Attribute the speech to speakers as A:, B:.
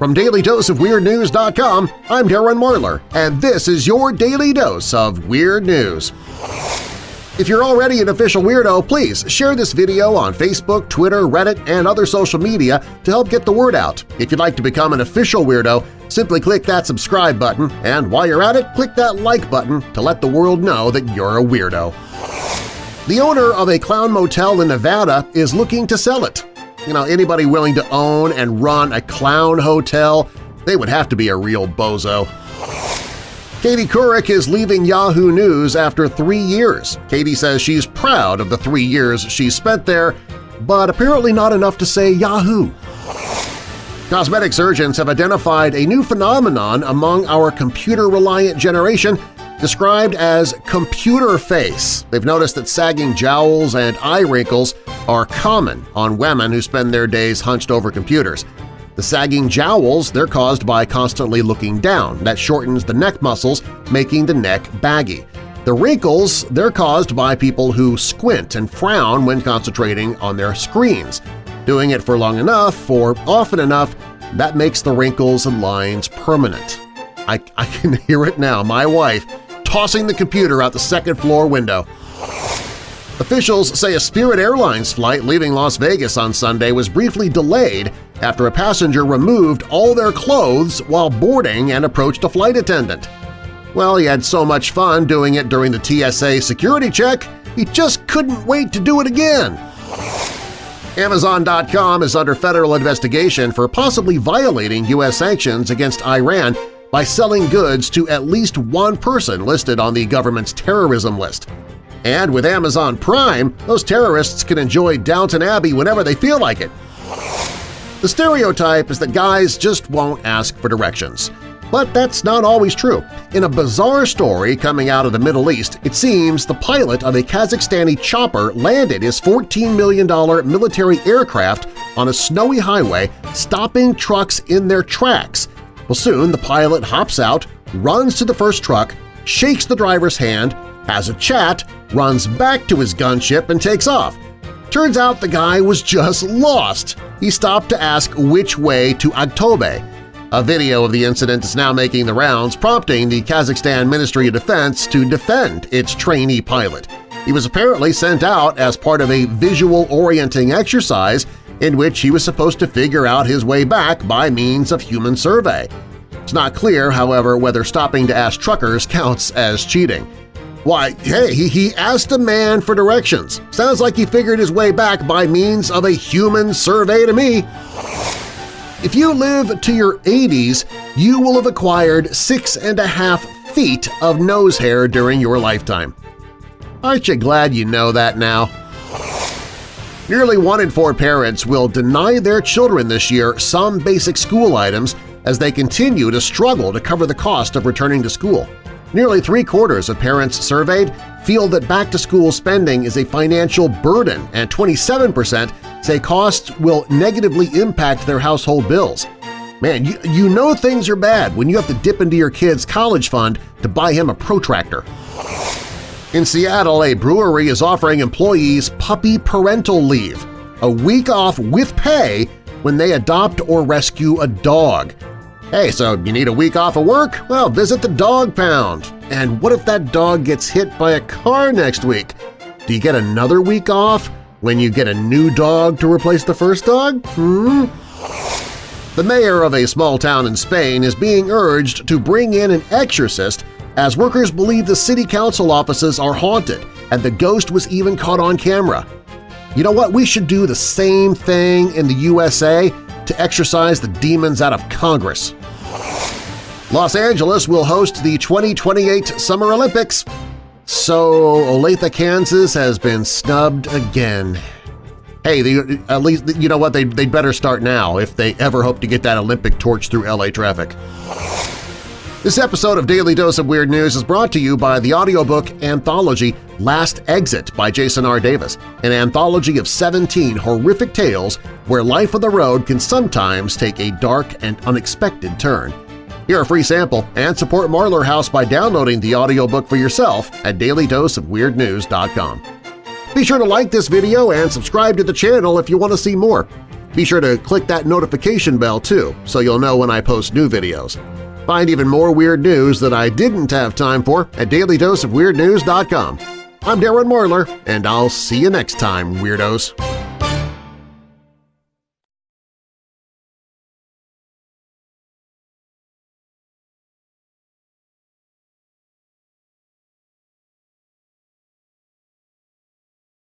A: From DailyDoseOfWeirdNews.com, I'm Darren Marlar, and this is your Daily Dose of Weird News. If you're already an official weirdo, please share this video on Facebook, Twitter, Reddit, and other social media to help get the word out. If you'd like to become an official weirdo, simply click that subscribe button, and while you're at it, click that like button to let the world know that you're a weirdo. The owner of a clown motel in Nevada is looking to sell it. You know, anybody willing to own and run a clown hotel, they would have to be a real bozo. Katie Couric is leaving Yahoo News after three years. Katie says she's proud of the three years she spent there, but apparently not enough to say Yahoo. Cosmetic surgeons have identified a new phenomenon among our computer-reliant generation described as computer face. They've noticed that sagging jowls and eye wrinkles are common on women who spend their days hunched over computers. The sagging jowls, they're caused by constantly looking down. That shortens the neck muscles, making the neck baggy. The wrinkles, they're caused by people who squint and frown when concentrating on their screens. Doing it for long enough or often enough, that makes the wrinkles and lines permanent. I, I can hear it now, my wife tossing the computer out the second-floor window. Officials say a Spirit Airlines flight leaving Las Vegas on Sunday was briefly delayed after a passenger removed all their clothes while boarding and approached a flight attendant. Well, he had so much fun doing it during the TSA security check, he just couldn't wait to do it again. Amazon.com is under federal investigation for possibly violating U.S. sanctions against Iran by selling goods to at least one person listed on the government's terrorism list. And with Amazon Prime, those terrorists can enjoy Downton Abbey whenever they feel like it. The stereotype is that guys just won't ask for directions. But that's not always true. In a bizarre story coming out of the Middle East, it seems the pilot of a Kazakhstani chopper landed his $14 million military aircraft on a snowy highway, stopping trucks in their tracks well, soon the pilot hops out, runs to the first truck, shakes the driver's hand, has a chat, runs back to his gunship, and takes off. Turns out the guy was just lost. He stopped to ask which way to Aktobe. A video of the incident is now making the rounds, prompting the Kazakhstan Ministry of Defense to defend its trainee pilot. He was apparently sent out as part of a visual-orienting exercise in which he was supposed to figure out his way back by means of human survey. It's not clear, however, whether stopping to ask truckers counts as cheating. Why, hey, he, he asked a man for directions. Sounds like he figured his way back by means of a human survey to me. If you live to your 80s, you will have acquired six and a half feet of nose hair during your lifetime. Aren't you glad you know that now? Nearly one in four parents will deny their children this year some basic school items as they continue to struggle to cover the cost of returning to school. Nearly three-quarters of parents surveyed feel that back-to-school spending is a financial burden and 27 percent say costs will negatively impact their household bills. Man, you, you know things are bad when you have to dip into your kid's college fund to buy him a protractor. In Seattle, a brewery is offering employees puppy parental leave, a week off with pay when they adopt or rescue a dog. Hey, so you need a week off of work? Well, visit the Dog Pound. And what if that dog gets hit by a car next week? Do you get another week off when you get a new dog to replace the first dog? Hmm? The mayor of a small town in Spain is being urged to bring in an exorcist as workers believe the city council offices are haunted and the ghost was even caught on camera. You know what? We should do the same thing in the USA to exorcise the demons out of Congress. Los Angeles will host the 2028 Summer Olympics. So Olathe, Kansas has been snubbed again. Hey, they, at least you know what? They, they'd better start now if they ever hope to get that Olympic torch through LA traffic. This episode of Daily Dose of Weird News is brought to you by the audiobook anthology Last Exit by Jason R. Davis, an anthology of 17 horrific tales where life on the road can sometimes take a dark and unexpected turn. Hear a free sample and support Marlar House by downloading the audiobook for yourself at dailydoseofweirdnews.com. Be sure to like this video and subscribe to the channel if you want to see more. Be sure to click that notification bell too so you'll know when I post new videos. Find even more weird news that I didn't have time for at dailydoseofweirdnews.com. I'm Darren Marlar, and I'll see you next time, Weirdos!